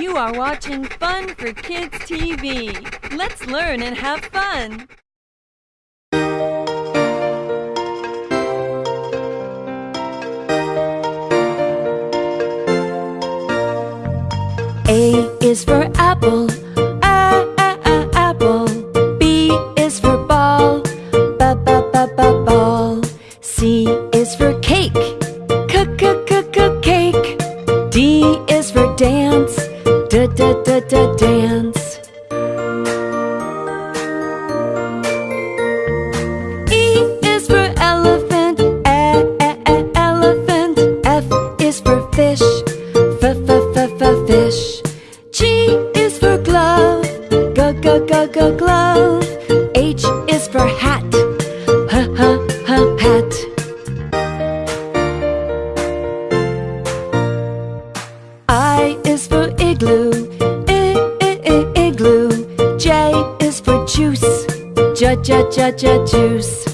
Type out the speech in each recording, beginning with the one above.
You are watching Fun for Kids TV. Let's learn and have fun. A is for apple, f is for fish f f f fish. G is for glove, g g g g glove. H is for hat, j j j juice.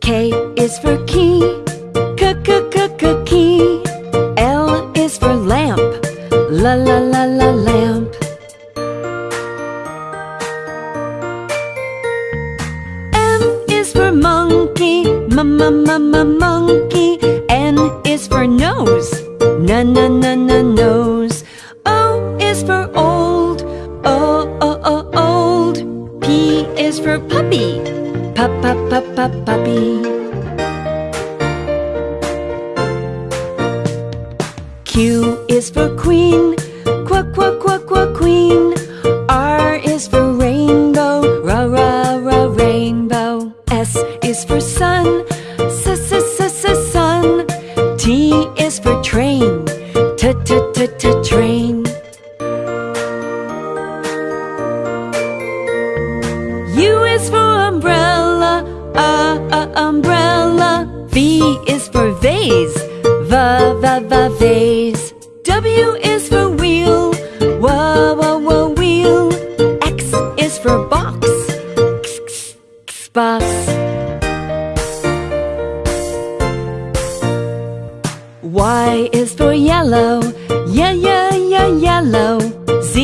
K is for key, k k k k key. L is for lamp, la la la la lamp. M is for monkey, m m m m monkey. N is for nose, Na na na na nose. Is for puppy, p p p p puppy. Q is for queen, qu qu qu qu queen. R is for rainbow, ra ra ra rainbow. S is for sun, s s s s sun. T is for train, t t t t train. Umbrella, uh, uh, umbrella. V is for vase, v v v vase. W is for wheel, w w w wheel. X is for box, x x x box. Y is for yellow, yeah yeah yeah yellow. Z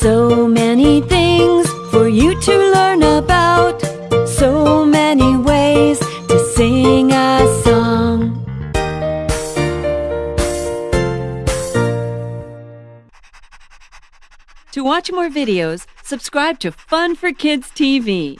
So many things for you to learn about. So many ways to sing a song. To watch more videos, subscribe to Fun for Kids TV.